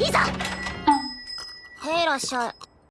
いざ。へいらっしゃい